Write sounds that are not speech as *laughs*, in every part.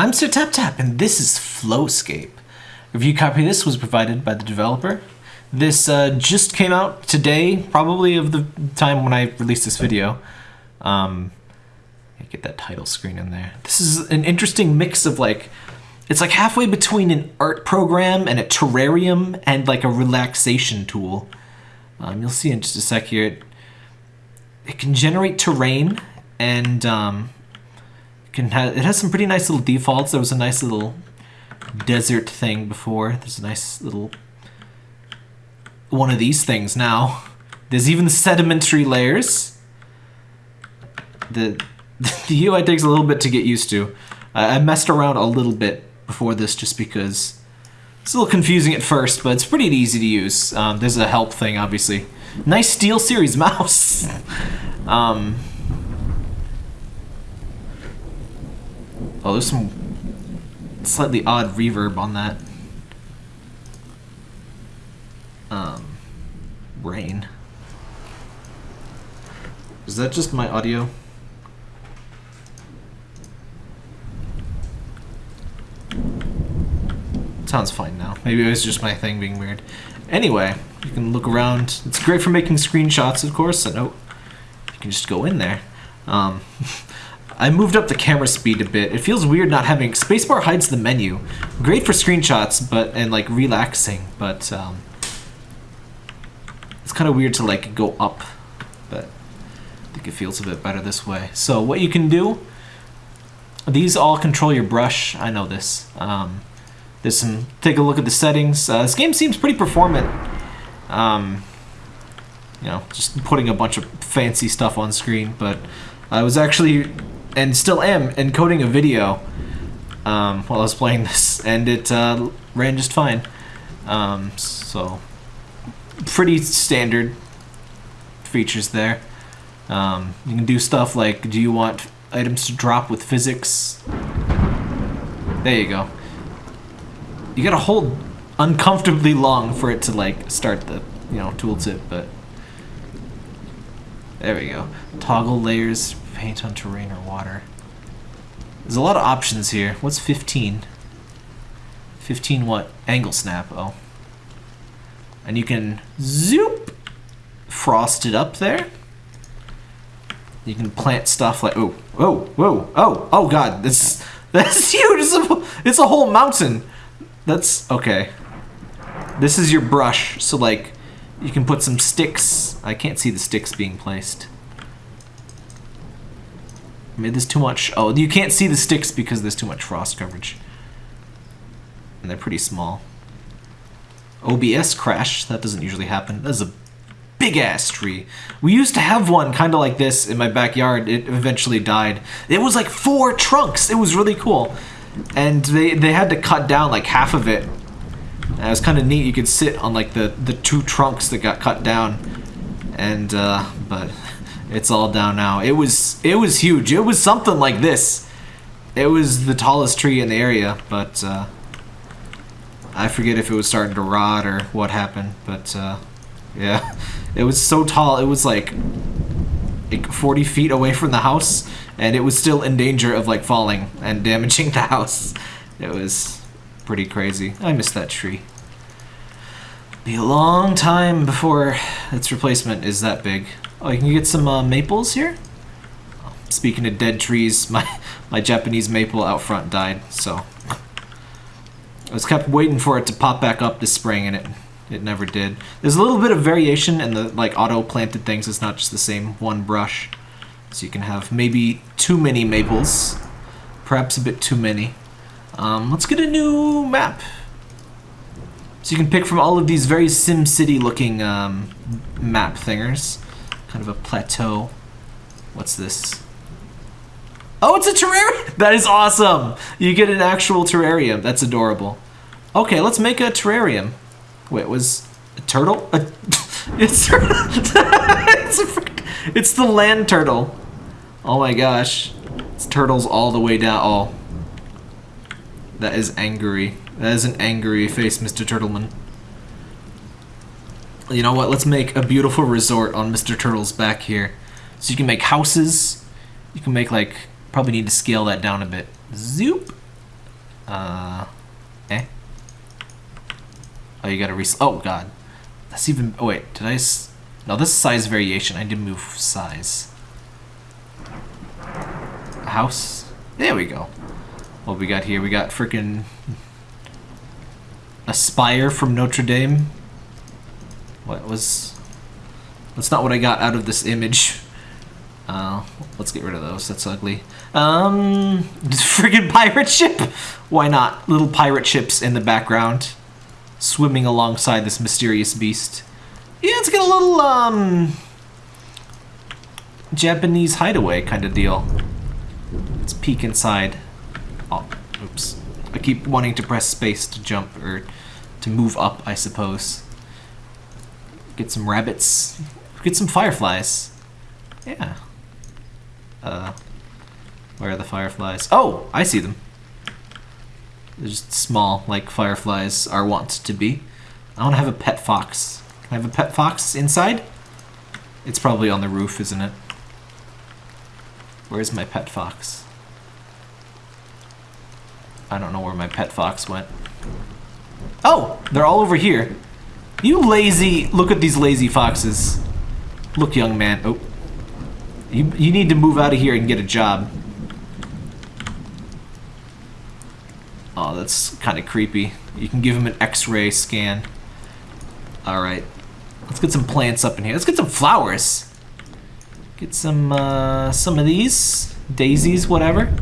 I'm Sir Tap Tap, and this is Flowscape. Review copy of this was provided by the developer. This uh, just came out today, probably of the time when I released this video. Um, get that title screen in there. This is an interesting mix of like, it's like halfway between an art program and a terrarium and like a relaxation tool. Um, you'll see in just a sec here. It, it can generate terrain and um, can have, it has some pretty nice little defaults. There was a nice little desert thing before. There's a nice little one of these things now. There's even sedimentary layers. *laughs* The the UI takes a little bit to get used to. I messed around a little bit before this just because it's a little confusing at first, but it's pretty easy to use. Um, there's a help thing, obviously. Nice SteelSeries mouse. *laughs* um, oh, there's some slightly odd reverb on that. Um, rain. Is that just my audio? Sounds fine now. Maybe it was just my thing being weird. Anyway, you can look around. It's great for making screenshots, of course. And oh, you can just go in there. Um, *laughs* I moved up the camera speed a bit. It feels weird not having spacebar hides the menu. Great for screenshots, but and like relaxing, but um, it's kind of weird to like go up. But I think it feels a bit better this way. So what you can do? These all control your brush. I know this. Um, there's some, take a look at the settings. Uh, this game seems pretty performant. Um, you know, just putting a bunch of fancy stuff on screen, but I was actually, and still am, encoding a video um, while I was playing this, and it uh, ran just fine. Um, so, pretty standard features there. Um, you can do stuff like, do you want items to drop with physics? There you go. You gotta hold uncomfortably long for it to like start the, you know, tooltip, but there we go. Toggle layers, paint on terrain or water. There's a lot of options here. What's 15? 15 what? Angle snap, oh. And you can zoop frost it up there. You can plant stuff like, oh, oh, whoa, oh, oh god, this, *laughs* that's huge, it's a, it's a whole mountain. That's okay. This is your brush, so like you can put some sticks. I can't see the sticks being placed. I Made this too much. Oh, you can't see the sticks because there's too much frost coverage. And they're pretty small. OBS crash, that doesn't usually happen. That's a big ass tree. We used to have one kind of like this in my backyard. It eventually died. It was like four trunks. It was really cool and they they had to cut down like half of it. And it was kind of neat. You could sit on like the the two trunks that got cut down, and uh, but *laughs* it's all down now. It was it was huge. It was something like this. It was the tallest tree in the area, but uh, I forget if it was starting to rot or what happened. But uh, yeah, *laughs* it was so tall. It was like like 40 feet away from the house and it was still in danger of like falling and *laughs* damaging the house. It was pretty crazy. I missed that tree. Be a long time before its replacement is that big. Oh, you can get some uh, maples here? Speaking of dead trees, *laughs* my, my Japanese maple out front died, so... I was kept waiting for it to pop back up this spring, and it it never did. There's a little bit of variation in the like auto-planted things. It's not just the same one brush. So you can have maybe too many maples, perhaps a bit too many. Um, let's get a new map. So you can pick from all of these very SimCity looking um, map thingers. Kind of a plateau. What's this? Oh, it's a terrarium! *laughs* That is awesome! You get an actual terrarium. That's adorable. Okay, let's make a terrarium. Wait, was a turtle? A, it's, *laughs* it's, a, *laughs* it's the land turtle. Oh my gosh. It's turtles all the way down. Oh. That is angry. That is an angry face, Mr. Turtleman. You know what? Let's make a beautiful resort on Mr. Turtle's back here. So you can make houses. You can make like, probably need to scale that down a bit. Zoop. Uh, eh? Oh, you gotta re- Oh, God. That's even- Oh, wait. Did I No, this is size variation. I did move size. A house? There we go. What we got here? We got freaking a spire from Notre Dame. What was... That's not what I got out of this image. Uh, let's get rid of those. That's ugly. Um, *laughs* friggin' pirate ship? Why not? Little pirate ships in the background, swimming alongside this mysterious beast. Yeah, let's get a little, um, Japanese hideaway kind of deal. Let's peek inside. Oh, oops. I keep wanting to press space to jump, or to move up, I suppose. Get some rabbits. Get some fireflies. Yeah. Uh, where are the fireflies? Oh, I see them. They're just small, like fireflies are wont to be. I want to have a pet fox. Can I have a pet fox inside? It's probably on the roof, isn't it? Where's my pet fox? I don't know where my pet fox went. Oh, they're all over here. You lazy, look at these lazy foxes. Look, young man. Oh. You, you need to move out of here and get a job. Oh, that's kind of creepy. You can give him an x-ray scan. Alright. Let's get some plants up in here. Let's get some flowers. Get some, uh, some of these. Daisies, whatever.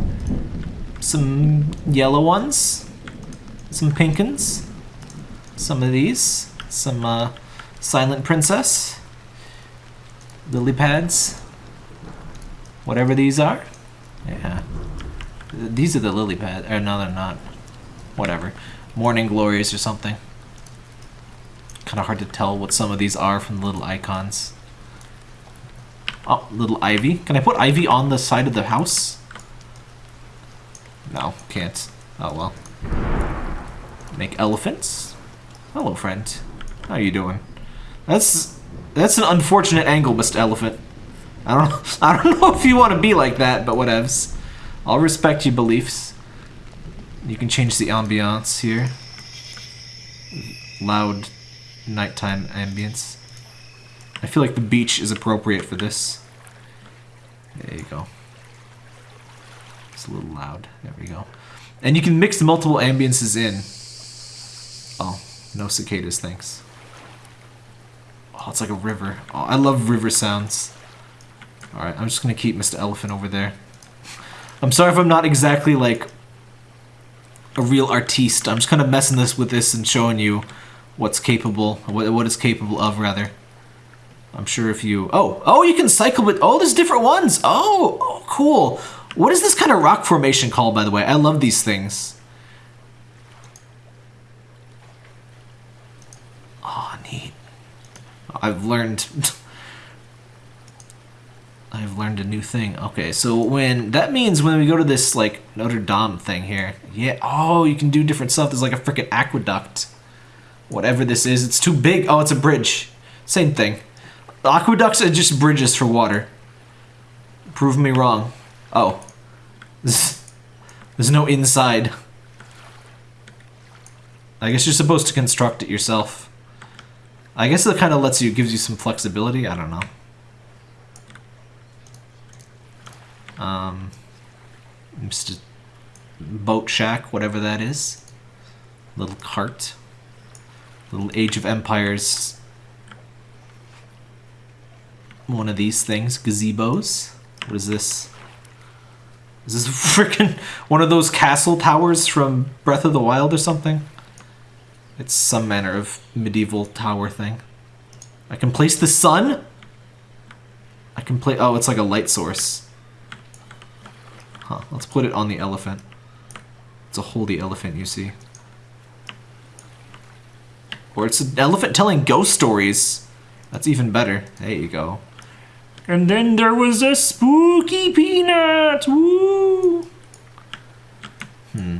Some yellow ones. Some pink ones. Some of these. Some, uh, Silent Princess. Lily pads. Whatever these are. Yeah. These are the lily pads. Or no, they're not. Whatever. Morning glories or something. Kind of hard to tell what some of these are from the little icons. Oh, little ivy. Can I put ivy on the side of the house? No, can't. Oh well. Make elephants. Hello, friend. How are you doing? That's that's an unfortunate angle, Mr. Elephant. I don't *laughs* I don't know if you want to be like that, but whatevs. I'll respect your beliefs. You can change the ambiance here. Loud nighttime ambience. I feel like the beach is appropriate for this. There you go. It's a little loud. There we go. And you can mix multiple ambiences in. Oh, no cicadas, thanks. Oh, it's like a river. Oh, I love river sounds. Alright, I'm just gonna keep Mr. Elephant over there. I'm sorry if I'm not exactly like a real artiste. I'm just kind of messing this with this and showing you what's capable, what, what is capable of, rather. I'm sure if you... Oh, oh, you can cycle with... Oh, there's different ones. Oh, oh, cool. What is this kind of rock formation called, by the way? I love these things. Oh, neat. I've learned... *laughs* I've learned a new thing. Okay, so when... That means when we go to this, like, Notre Dame thing here. Yeah, oh, you can do different stuff. There's like a freaking aqueduct. Whatever this is. It's too big. Oh, it's a bridge. Same thing. Aqueducts are just bridges for water. Prove me wrong. Oh. There's no inside. I guess you're supposed to construct it yourself. I guess it kind of lets you, gives you some flexibility. I don't know. Um, just boat shack, whatever that is. Little cart. Little Age of Empires. One of these things, gazebos. What is this? Is this *laughs* freaking one of those castle towers from Breath of the Wild or something? It's some manner of medieval tower thing. I can place the sun? I can play. Oh, it's like a light source. Huh, let's put it on the elephant. It's a holy elephant, you see. Or it's an elephant telling ghost stories. That's even better. There you go. And then there was a spooky peanut. Woo! Hmm.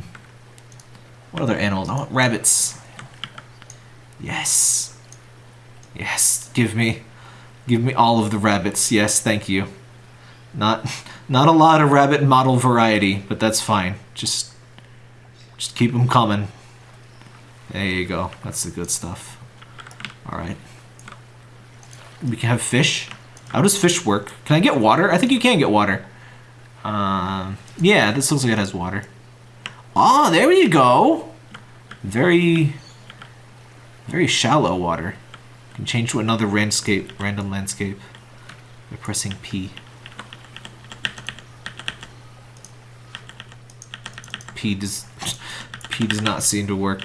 What other animals? I want rabbits. Yes. Yes. Give me, give me all of the rabbits. Yes, thank you. Not, *laughs* not a lot of rabbit model variety, but that's fine. Just Just keep them coming. There you go. That's the good stuff. Alright. We can have fish. How does fish work? Can I get water? I think you can get water. Um, yeah, this looks like it has water. Oh, there you go. Very, very shallow water. You can change to another landscape, random landscape by pressing P. P does *laughs* P does not seem to work.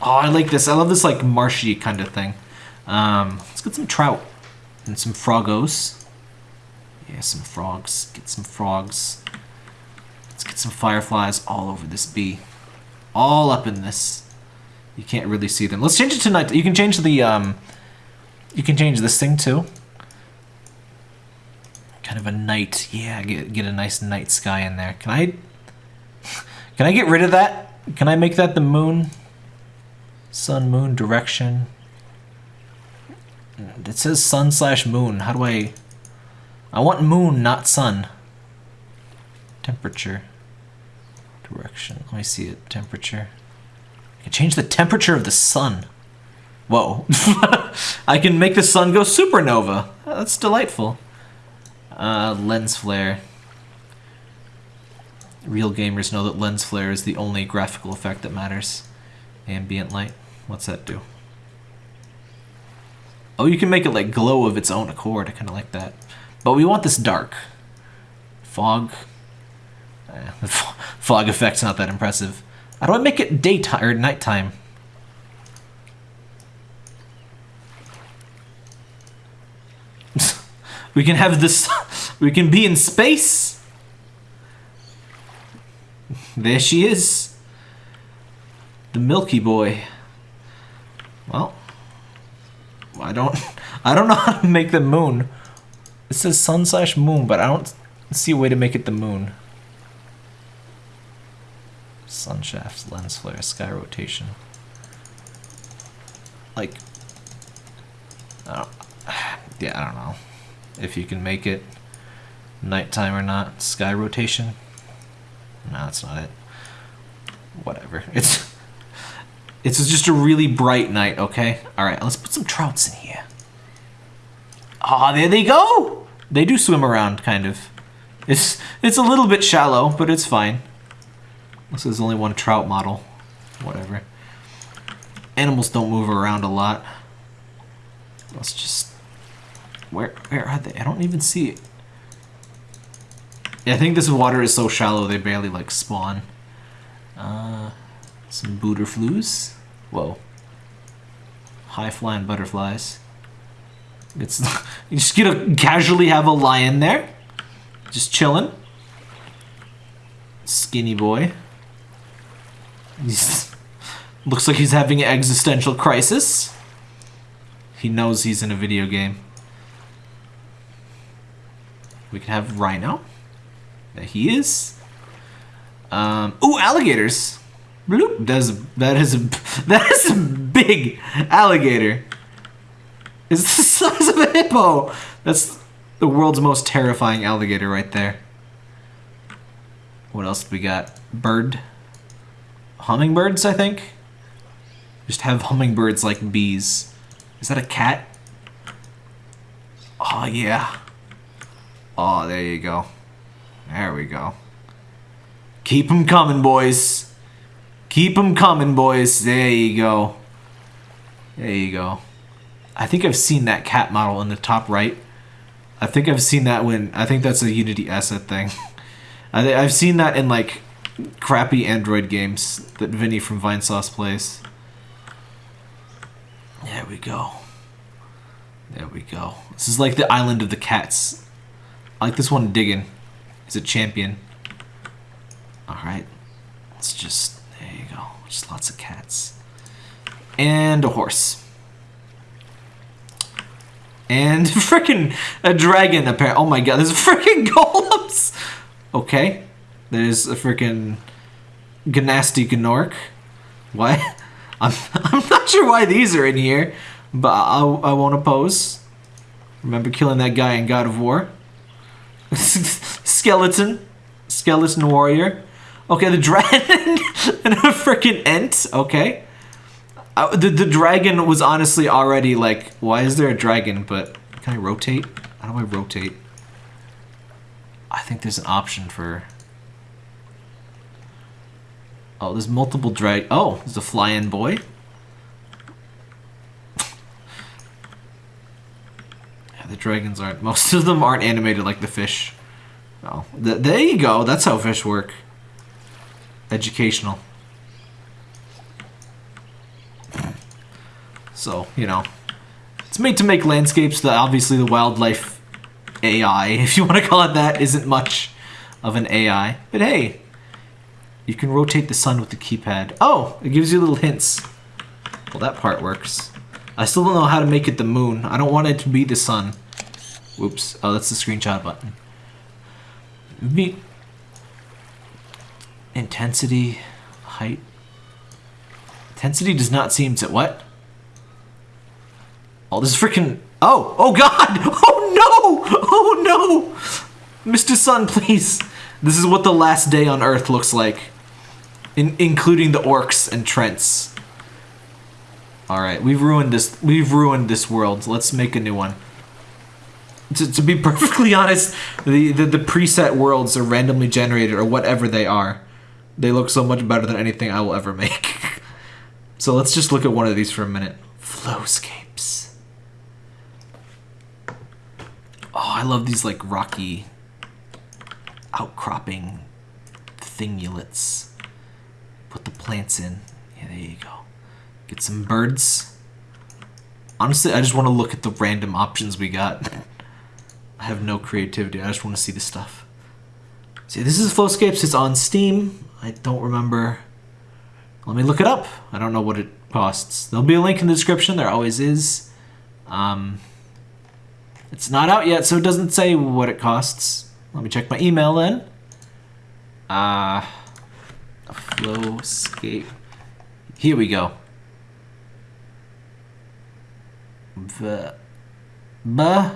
Oh, I like this. I love this like marshy kind of thing. Um, let's get some trout and some froggos. Yeah, some frogs. Get some frogs. Let's get some fireflies all over this bee. All up in this. You can't really see them. Let's change it to night. You can change the, um, you can change this thing too. Kind of a night. Yeah, get, get a nice night sky in there. Can I, *laughs* can I get rid of that? Can I make that the moon? Sun, moon, direction. It says sun slash moon. How do I... I want moon, not sun. Temperature. Direction. Let me see it. Temperature. I can change the temperature of the sun. Whoa. *laughs* I can make the sun go supernova. That's delightful. Uh, lens flare. Real gamers know that lens flare is the only graphical effect that matters. Ambient light. What's that do? Oh, you can make it like glow of its own accord. I kind of like that. But we want this dark. Fog. Eh, the *laughs* fog effect's not that impressive. How do I make it daytime or nighttime? *laughs* we can have this. *laughs* We can be in space. There she is. The Milky Boy. Well, I don't *laughs* I don't know how to make the moon. It says sun slash moon, but I don't see a way to make it the moon. Sun shafts, lens flare, sky rotation. Like, I *sighs* yeah, I don't know if you can make it nighttime or not. Sky rotation. No, that's not it. Whatever. *laughs* It's it's just a really bright night, okay? Alright, let's put some trouts in here. Ah, there they go! They do swim around, kind of. It's it's a little bit shallow, but it's fine. This is only one trout model. Whatever. Animals don't move around a lot. Let's just... Where, where are they? I don't even see it. Yeah, I think this water is so shallow they barely, like, spawn. Uh... Some butterflies. Whoa. High flying butterflies. It's *laughs* you just to casually have a lion there. Just chilling. Skinny boy. He's, *laughs* looks like he's having an existential crisis. He knows he's in a video game. We can have Rhino. There he is. Um, ooh, alligators. Bloop. That is that is a *laughs* that is a big alligator. It's the *laughs* size of a hippo. That's the world's most terrifying alligator right there. What else we got? Bird. Hummingbirds, I think. Just have hummingbirds like bees. Is that a cat? Oh yeah. Oh, there you go. There we go. Keep them coming, boys. Keep them coming, boys. There you go. There you go. I think I've seen that cat model in the top right. I think I've seen that when... I think that's a Unity asset thing. *laughs* I I've seen that in, like, crappy Android games that Vinny from Vinesauce plays. There we go. There we go. This is like the island of the cats. I like this one digging. He's a champion. Alright. Let's just just lots of cats. And a horse. And *laughs* freaking a dragon, apparently. Oh my god, there's *laughs* freaking golems! Okay. There's a freaking Gnasty Gnork. What? *laughs* I'm, I'm not sure why these are in here, but I, I won't oppose. Remember killing that guy in God of War? Skeleton. skeleton warrior. Okay, the dragon *laughs* and a freaking ent. Okay. Uh, the, the dragon was honestly already like, why is there a dragon? But can I rotate? How do I rotate? I think there's an option for... Oh, there's multiple drag... Oh, there's a fly-in boy. *laughs* yeah, the dragons aren't... Most of them aren't animated like the fish. Oh, th there you go. That's how fish work. Educational. So, you know, it's made to make landscapes that obviously the wildlife AI, *laughs* if you want to call it that, isn't much of an AI. But hey, you can rotate the sun with the keypad. Oh, it gives you little hints. Well, that part works. I still don't know how to make it the moon. I don't want it to be the sun. Whoops. Oh, that's the screenshot button. Me. Intensity, height. Intensity does not seem to what? Oh, this freaking. Oh, oh God! *laughs* Oh no! Oh no! Mr. Sun, please. This is what the last day on Earth looks like, in including the orcs and Trents. All right, we've ruined this. We've ruined this world. Let's make a new one. To, to be *laughs* perfectly honest, the, the the preset worlds are randomly generated or whatever they are. They look so much better than anything I will ever make. *laughs* so let's just look at one of these for a minute. Flowscapes. Oh, I love these like rocky outcropping thingulets. Put the plants in. Yeah, there you go. Get some birds. Honestly, I just want to look at the random options we got. *laughs* I have no creativity. I just want to see the stuff. See, this is Flowscapes. It's on Steam. I don't remember. Let me look it up. I don't know what it costs. There'll be a link in the description. There always is. Um, it's not out yet, so it doesn't say what it costs. Let me check my email then. Uh, Flowscape. Here we go. The, buh.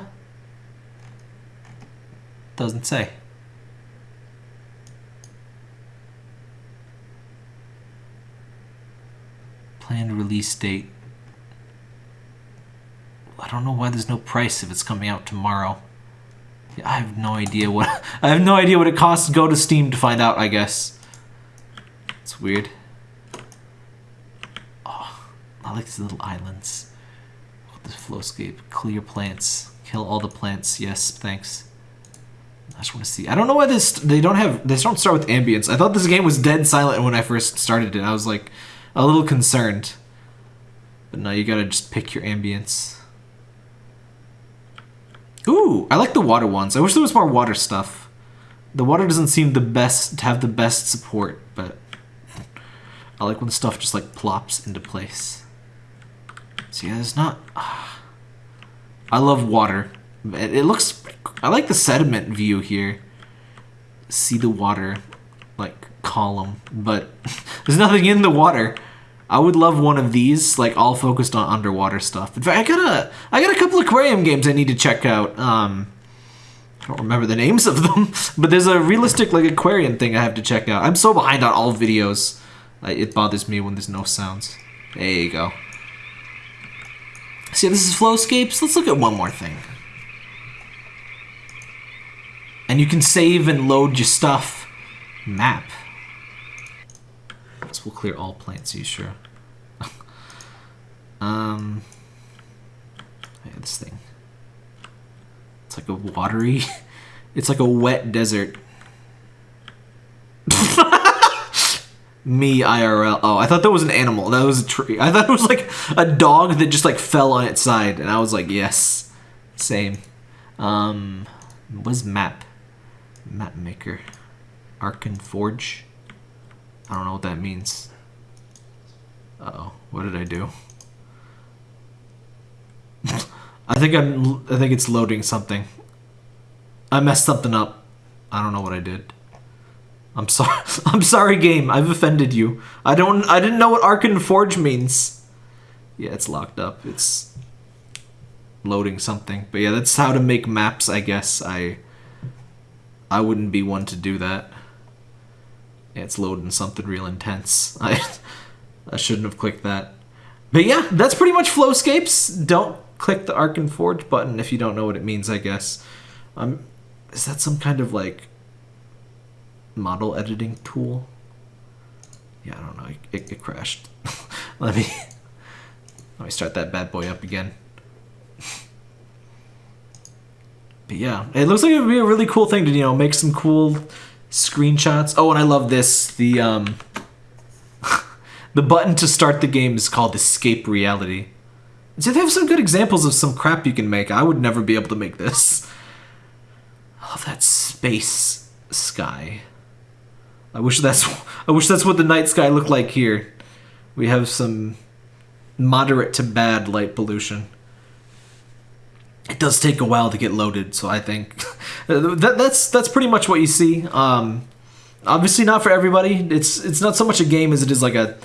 Doesn't say. Planned release date. I don't know why there's no price if it's coming out tomorrow. I have no idea what *laughs* I have no idea what it costs. Go to Steam to find out, I guess. It's weird. Oh, I like these little islands. Oh, this flowscape. Clear plants. Kill all the plants. Yes, thanks. I just want to see. I don't know why this they don't have they don't start with ambience. I thought this game was dead silent when I first started it. I was like a little concerned. But now you gotta just pick your ambience. Ooh, I like the water ones. I wish there was more water stuff. The water doesn't seem the best to have the best support, but I like when stuff just like plops into place. So yeah, it's not. Uh, *sighs* I love water. It, it looks. I like the sediment view here. See the water, like column, but *laughs* there's nothing in the water. I would love one of these, like all focused on underwater stuff. In fact, I got a, I got a couple aquarium games I need to check out. Um, I don't remember the names of them, *laughs* but there's a realistic like aquarium thing I have to check out. I'm so behind on all videos. it bothers me when there's no sounds. There you go. See, this is Flowscapes. Let's look at one more thing. And you can save and load your stuff. Map. Will clear all plants, you sure? *laughs* um, this thing. It's like a watery, *laughs* it's like a wet desert. *laughs* Me IRL. Oh, I thought that was an animal. That was a tree. I thought it was like a dog that just like fell on its side, and I was like, yes, same. Um, was map, map maker, Arken Forge. I don't know what that means. Uh oh what did I do? *laughs* I think I'm. I think it's loading something. I messed something up. I don't know what I did. I'm *laughs* sorry. I'm sorry, game. I've offended you. I don't. I didn't know what Arken Forge means. Yeah, it's locked up. It's loading something. But yeah, that's how to make maps. I guess I. I wouldn't be one to do that. It's loading something real intense. *laughs* I, I shouldn't have clicked that. But yeah, that's pretty much Flowscapes. Don't click the Arc and Forge button if you don't know what it means, I guess. Um, is that some kind of like model editing tool? Yeah, I don't know. It, it crashed. *laughs* let me let me start that bad boy up again. But yeah, it looks like it would be a really cool thing to you know make some cool screenshots. Oh, and I love this. The um, *laughs* the button to start the game is called Escape Reality. So they have some good examples of some crap you can make. I would never be able to make this. *laughs* Love that space sky. I wish that's *laughs* I wish that's what the night sky looked like here. We have some moderate to bad light pollution. It does take a while to get loaded, so I think *laughs* that, that's that's pretty much what you see. Um, obviously not for everybody. It's it's not so much a game as it is like a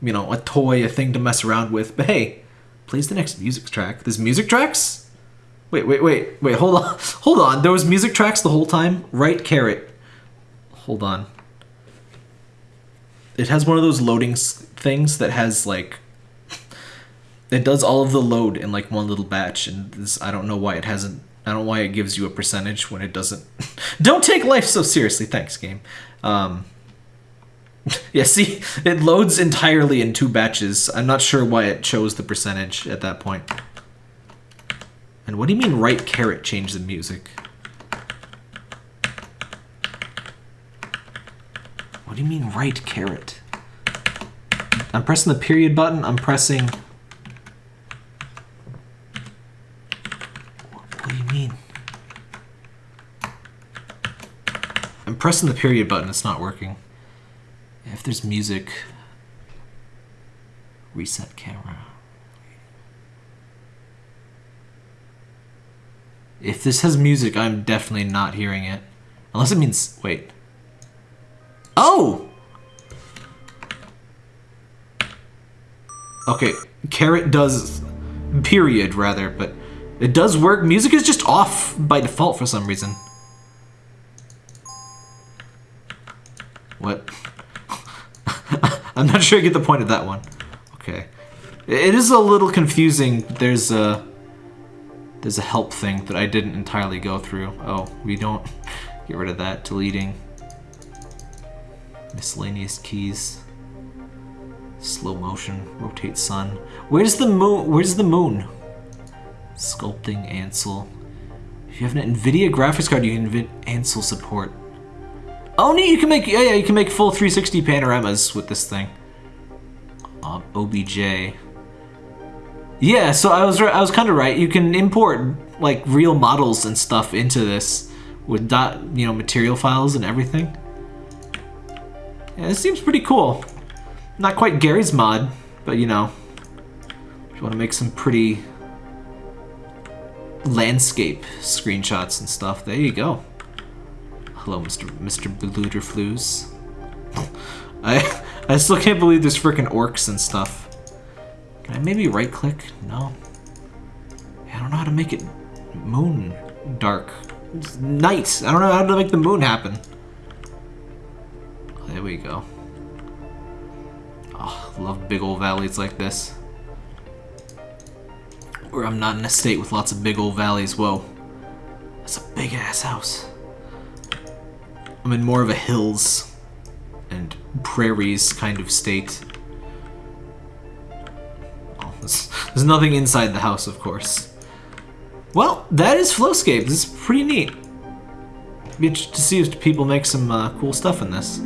you know a toy, a thing to mess around with. But hey, plays the next music track. There's music tracks. Wait, wait, wait, wait. Hold on, *laughs* hold on. There was music tracks the whole time. Right caret. Hold on. It has one of those loading things that has like it does all of the load in like one little batch and this, i don't know why it hasn't i don't know why it gives you a percentage when it doesn't. *laughs* Don't take life so seriously. Thanks game. Um, *laughs* yeah see it loads entirely in two batches. I'm not sure why it chose the percentage at that point. And what do you mean right caret change the music? What do you mean right caret? I'm pressing the period button. I'm pressing I'm pressing the period button, it's not working. If there's music, reset camera. If this has music, I'm definitely not hearing it. Unless it means, wait. Oh! Okay, caret does, period rather, but it does work. Music is just off by default for some reason. Sure I get the point of that one. Okay. It is a little confusing. There's a... There's a help thing that I didn't entirely go through. Oh, we don't... Get rid of that. Deleting. Miscellaneous keys. Slow motion. Rotate sun. Where's the moon? Where's the moon? Sculpting Ansel. If you have an NVIDIA graphics card, you can Ansel support. Oh, neat! You can make yeah, yeah, you can make full 360 panoramas with this thing. Um, OBJ. Yeah, so I was I was kind of right. You can import like real models and stuff into this with dot you know material files and everything. Yeah, this seems pretty cool. Not quite Garry's mod, but you know, if you want to make some pretty landscape screenshots and stuff, there you go. Hello, Mr. Mr. Bluderflues. *laughs* I *laughs* I still can't believe there's freaking orcs and stuff. Can I maybe right click? No. I don't know how to make it moon dark. It's night. I don't know how to make the moon happen. there we go. Oh, love big old valleys like this. Where I'm not in a state with lots of big old valleys. Whoa. That's a big ass house. I'm in more of a hills and prairies kind of state. Oh, there's, there's nothing inside the house, of course. Well, that is Flowscape. This is pretty neat. Be to see if people make some uh, cool stuff in this.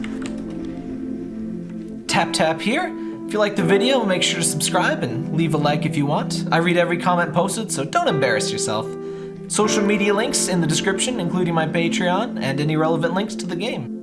Tap tap here. If you like the video, make sure to subscribe and leave a like if you want. I read every comment posted, so don't embarrass yourself. Social media links in the description, including my Patreon and any relevant links to the game.